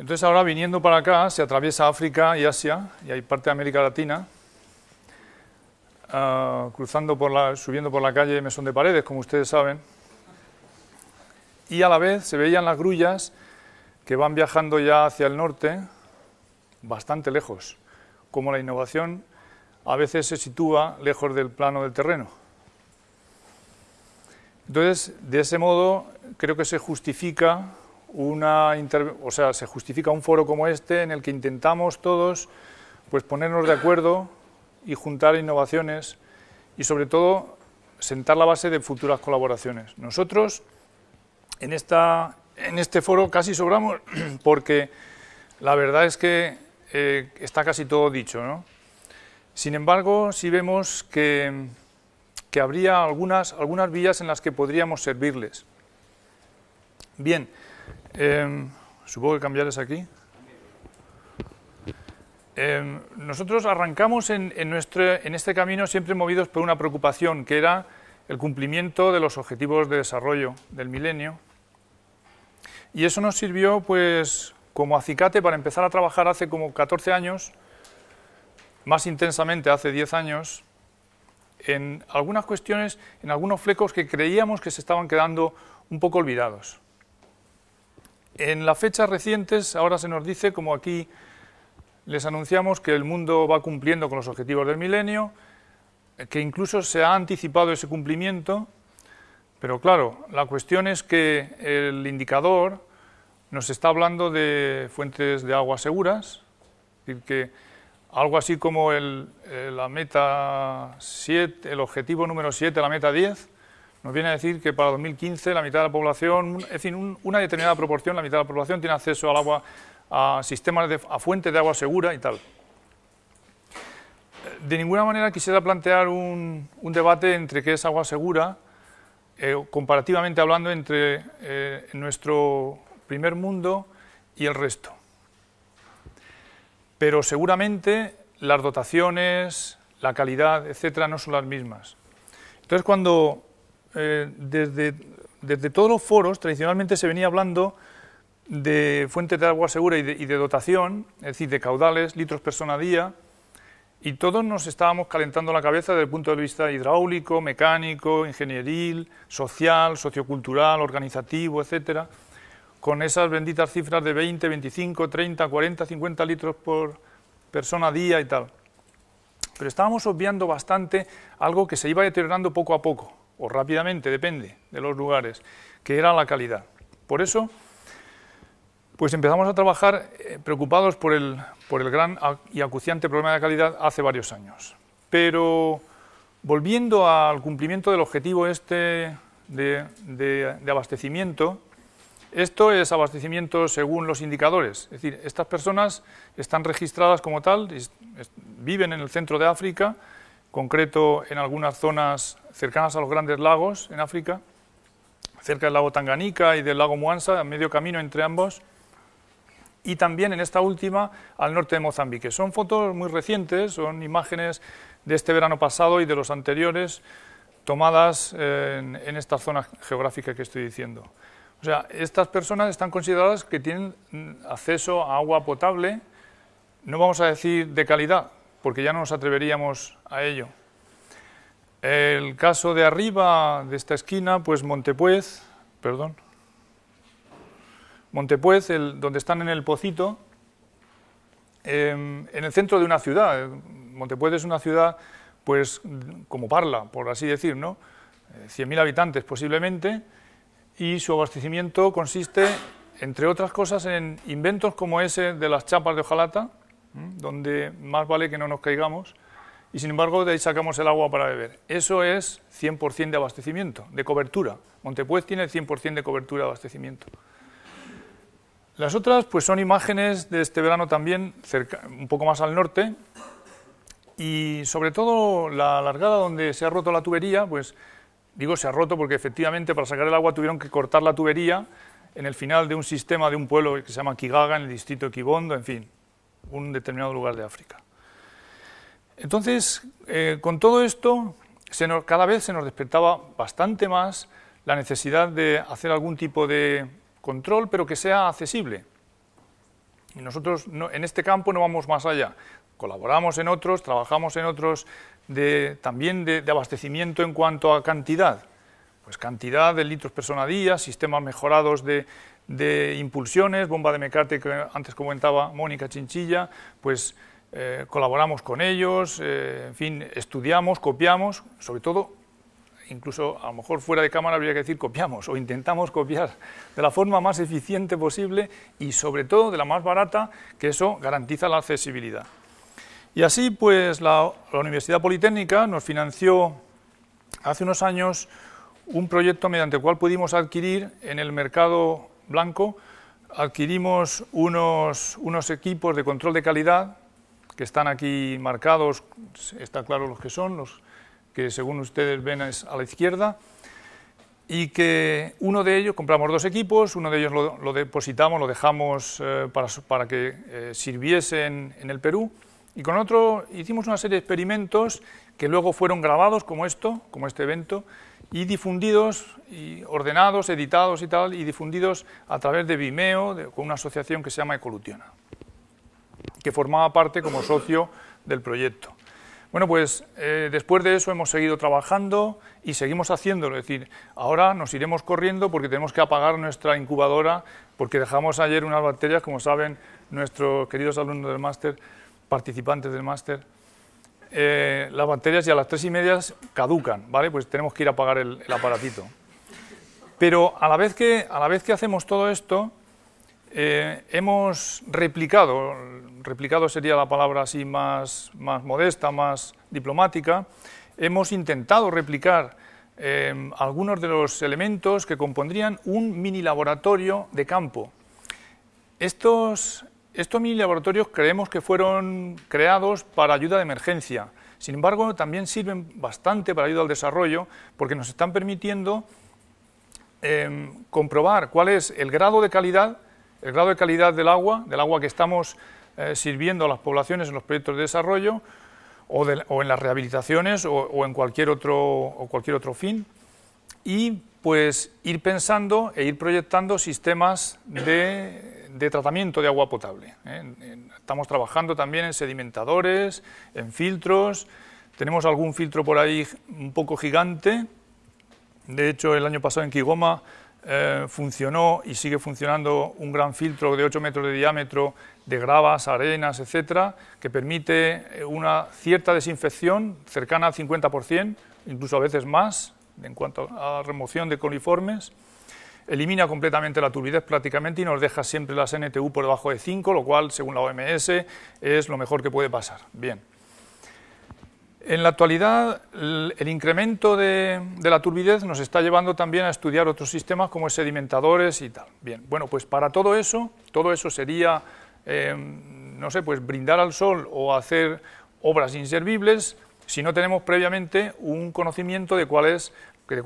Entonces ahora viniendo para acá se atraviesa África y Asia y hay parte de América Latina, uh, cruzando por la, subiendo por la calle Mesón de Paredes, como ustedes saben, y a la vez se veían las grullas que van viajando ya hacia el norte, bastante lejos, como la innovación a veces se sitúa lejos del plano del terreno. Entonces, de ese modo, creo que se justifica una o sea, se justifica un foro como este en el que intentamos todos pues ponernos de acuerdo y juntar innovaciones y sobre todo sentar la base de futuras colaboraciones. Nosotros en, esta, en este foro casi sobramos porque la verdad es que eh, está casi todo dicho. ¿no? Sin embargo, sí vemos que, que habría algunas, algunas vías en las que podríamos servirles. Bien, eh, supongo que cambiar es aquí. Eh, nosotros arrancamos en, en, nuestro, en este camino siempre movidos por una preocupación, que era el cumplimiento de los objetivos de desarrollo del milenio. Y eso nos sirvió pues como acicate para empezar a trabajar hace como 14 años, más intensamente hace 10 años, en algunas cuestiones, en algunos flecos que creíamos que se estaban quedando un poco olvidados. En las fechas recientes ahora se nos dice, como aquí les anunciamos, que el mundo va cumpliendo con los objetivos del milenio, que incluso se ha anticipado ese cumplimiento, pero claro, la cuestión es que el indicador nos está hablando de fuentes de agua seguras, es decir, que algo así como el, la meta 7, el objetivo número 7, la meta 10, nos viene a decir que para 2015 la mitad de la población, es decir, una determinada proporción, la mitad de la población tiene acceso al agua, a sistemas, de, a fuentes de agua segura y tal. De ninguna manera quisiera plantear un, un debate entre qué es agua segura, eh, comparativamente hablando entre eh, nuestro primer mundo y el resto. Pero seguramente las dotaciones, la calidad, etcétera, no son las mismas. Entonces, cuando eh, desde, todos los foros tradicionalmente se venía hablando de fuentes de agua segura y de, dotación, es decir, de caudales, litros persona día, y todos nos estábamos calentando la cabeza desde el punto de vista hidráulico, mecánico, ingenieril, social, sociocultural, organizativo, etcétera, con esas benditas cifras de 20, 25, 30, 40, 50 litros por persona día y tal. Pero estábamos obviando bastante algo que se iba deteriorando poco a poco, o rápidamente, depende de los lugares, que era la calidad. Por eso, pues empezamos a trabajar eh, preocupados por el, por el gran y acuciante problema de calidad hace varios años. Pero volviendo al cumplimiento del objetivo este de, de, de abastecimiento, esto es abastecimiento según los indicadores, es decir, estas personas están registradas como tal, viven en el centro de África, concreto en algunas zonas cercanas a los grandes lagos en África, cerca del lago Tanganica y del lago Muansa, a medio camino entre ambos, y también en esta última al norte de Mozambique. Son fotos muy recientes, son imágenes de este verano pasado y de los anteriores, tomadas en, en esta zona geográfica que estoy diciendo. O sea, estas personas están consideradas que tienen acceso a agua potable, no vamos a decir de calidad, porque ya no nos atreveríamos a ello. El caso de arriba de esta esquina, pues Montepuez, perdón, Montepuez, donde están en el Pocito, eh, en el centro de una ciudad. Montepuez es una ciudad, pues, como Parla, por así decir, ¿no? 100.000 eh, habitantes posiblemente, y su abastecimiento consiste, entre otras cosas, en inventos como ese de las chapas de hojalata, donde más vale que no nos caigamos, y sin embargo de ahí sacamos el agua para beber. Eso es 100% de abastecimiento, de cobertura. Montepuez tiene 100% de cobertura de abastecimiento. Las otras pues son imágenes de este verano también, cerca, un poco más al norte, y sobre todo la largada donde se ha roto la tubería, pues digo se ha roto porque efectivamente para sacar el agua tuvieron que cortar la tubería en el final de un sistema de un pueblo que se llama Kigaga, en el distrito de Kibondo, en fin, un determinado lugar de África. Entonces, eh, con todo esto, cada vez se nos despertaba bastante más la necesidad de hacer algún tipo de control, pero que sea accesible. Y nosotros en este campo no vamos más allá. Colaboramos en otros, trabajamos en otros de, también de, abastecimiento en cuanto a cantidad. Pues cantidad de litros persona día, sistemas mejorados de, impulsiones, bomba de mecate que antes comentaba Mónica Chinchilla, pues eh, colaboramos con ellos, eh, en fin, estudiamos, copiamos, sobre todo incluso a lo mejor fuera de cámara habría que decir copiamos o intentamos copiar de la forma más eficiente posible y sobre todo de la más barata, que eso garantiza la accesibilidad. Y así pues la, Universidad Politécnica nos financió hace unos años un proyecto mediante el cual pudimos adquirir en el mercado blanco, adquirimos unos, unos equipos de control de calidad que están aquí marcados, está claro los que son, los que según ustedes ven a la izquierda, y que uno de ellos, compramos dos equipos, uno de ellos lo, depositamos, lo dejamos eh, para, para, que eh, sirviese en, el Perú, y con otro hicimos una serie de experimentos que luego fueron grabados como esto, como este evento, y difundidos, y ordenados, editados y tal, y difundidos a través de Vimeo, con una asociación que se llama Ecolutiona, que formaba parte como socio del proyecto. Bueno, pues eh, después de eso hemos seguido trabajando y seguimos haciéndolo, es decir, ahora nos iremos corriendo porque tenemos que apagar nuestra incubadora porque dejamos ayer unas bacterias, como saben nuestros queridos alumnos del máster, participantes del máster, eh, las bacterias ya a las tres y media caducan, ¿vale? Pues tenemos que ir a apagar el, el aparatito. Pero a la, vez que, a la vez que hacemos todo esto, eh, hemos replicado, replicado sería la palabra así más, más modesta, más diplomática, hemos intentado replicar eh, algunos de los elementos que compondrían un mini laboratorio de campo. Estos, estos mini laboratorios creemos que fueron creados para ayuda de emergencia, sin embargo también sirven bastante para ayuda al desarrollo porque nos están permitiendo eh, comprobar cuál es el grado de calidad el grado de calidad del agua, del agua que estamos eh, sirviendo a las poblaciones en los proyectos de desarrollo o, en las rehabilitaciones o, en cualquier otro, cualquier otro fin y pues ir pensando e ir proyectando sistemas de, tratamiento de agua potable. ¿eh? Estamos trabajando también en sedimentadores, en filtros, tenemos algún filtro por ahí un poco gigante, de hecho el año pasado en Kigoma eh, funcionó y sigue funcionando un gran filtro de 8 metros de diámetro de gravas, arenas, etcétera, que permite eh, una cierta desinfección cercana al 50%, incluso a veces más, en cuanto a remoción de coliformes. Elimina completamente la turbidez prácticamente y nos deja siempre las NTU por debajo de 5, lo cual, según la OMS, es lo mejor que puede pasar. Bien. En la actualidad, el, incremento de, la turbidez nos está llevando también a estudiar otros sistemas como sedimentadores y tal. Bien, bueno, pues para todo eso, todo eso sería, eh, no sé, pues brindar al sol o hacer obras inservibles si no tenemos previamente un conocimiento de cuál es, de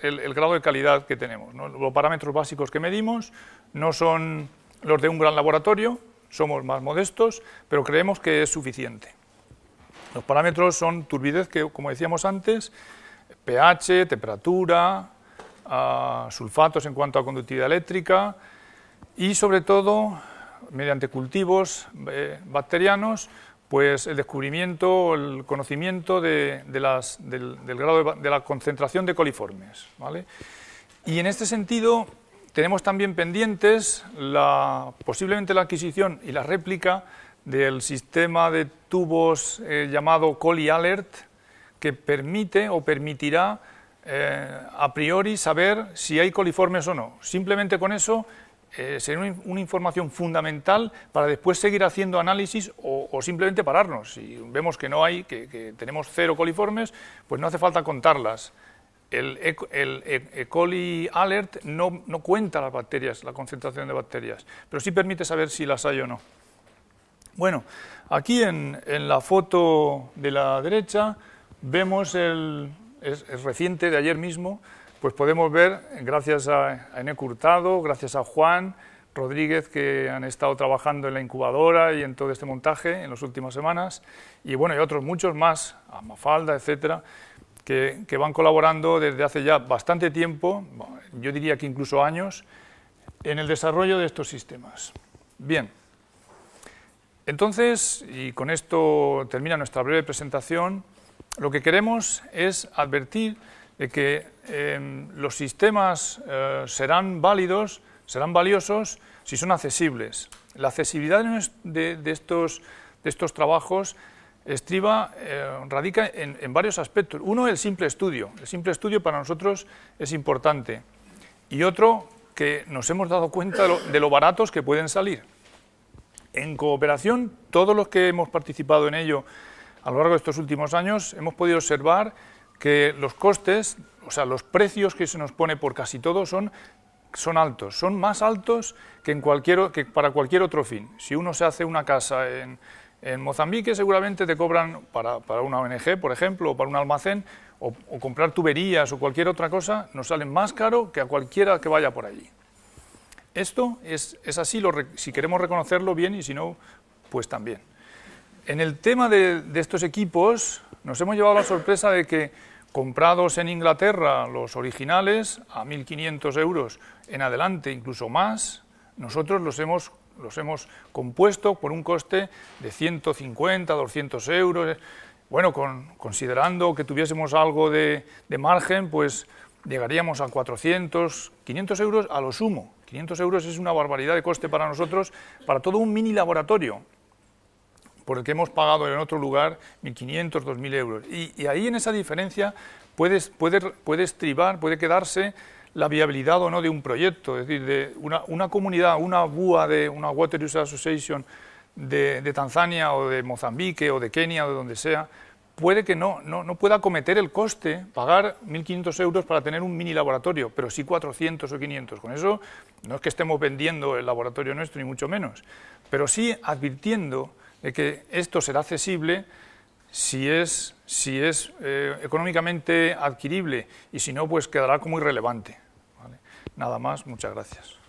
el, grado de calidad que tenemos. Los parámetros básicos que medimos no son los de un gran laboratorio, somos más modestos, pero creemos que es suficiente. Los parámetros son turbidez, que como decíamos antes, pH, temperatura, ah, sulfatos en cuanto a conductividad eléctrica y sobre todo, mediante cultivos eh, bacterianos, pues el descubrimiento, el conocimiento de, del, grado de, la concentración de coliformes. Y en este sentido tenemos también pendientes la, posiblemente la adquisición y la réplica del sistema de tubos eh, llamado Coli Alert, que permite o permitirá eh, a priori saber si hay coliformes o no. Simplemente con eso eh, será una, información fundamental para después seguir haciendo análisis o, simplemente pararnos. Si vemos que no hay, que, tenemos cero coliformes, pues no hace falta contarlas. El, e, e, coli alert no, no cuenta las bacterias, la concentración de bacterias, pero sí permite saber si las hay o no. Bueno, aquí en, la foto de la derecha vemos el, es, reciente de ayer mismo, pues podemos ver, gracias a, a Eneco Hurtado, gracias a Juan Rodríguez, que han estado trabajando en la incubadora y en todo este montaje en las últimas semanas, y bueno, y otros muchos más, a Mafalda, etcétera, que, van colaborando desde hace ya bastante tiempo, yo diría que incluso años, en el desarrollo de estos sistemas. Bien. Entonces, y con esto termina nuestra breve presentación, lo que queremos es advertir de que em, los sistemas eh, serán válidos, serán valiosos si son accesibles. La accesibilidad de, estos, de trabajos estriba, eh, radica en, varios aspectos. Uno, el simple estudio. El simple estudio para nosotros es importante. Y otro, que nos hemos dado cuenta de lo baratos que pueden salir. En cooperación, todos los que hemos participado en ello a lo largo de estos últimos años, hemos podido observar que los costes, o sea, los precios que se nos pone por casi todo son, son altos, son más altos que, en cualquier, que para cualquier otro fin. Si uno se hace una casa en, Mozambique, seguramente te cobran para, una ONG, por ejemplo, o para un almacén, o, comprar tuberías o cualquier otra cosa, nos salen más caro que a cualquiera que vaya por allí. Esto es, así, si queremos reconocerlo bien y si no, pues también. En el tema de, estos equipos nos hemos llevado la sorpresa de que comprados en Inglaterra los originales a 1.500 euros en adelante, incluso más, nosotros los hemos, los hemos compuesto por un coste de 150, 200 euros. Bueno, considerando que tuviésemos algo de, de margen, pues llegaríamos a 400, 500 euros a lo sumo. 500 euros es una barbaridad de coste para nosotros, para todo un mini laboratorio, por el que hemos pagado en otro lugar 1.500, 2.000 euros. Y, ahí en esa diferencia puede, puede, puede estribar, puede quedarse la viabilidad o no de un proyecto, es decir, de una, una comunidad, una BUA de una Water User Association de, de, Tanzania o de Mozambique o de Kenia o de donde sea, puede que no, no, pueda cometer el coste, pagar 1.500 euros para tener un mini laboratorio, pero sí 400 o 500. Con eso no es que estemos vendiendo el laboratorio nuestro, ni mucho menos, pero sí advirtiendo de que esto será accesible si es, si es eh, económicamente adquirible y si no, pues quedará como irrelevante. Nada más, muchas gracias.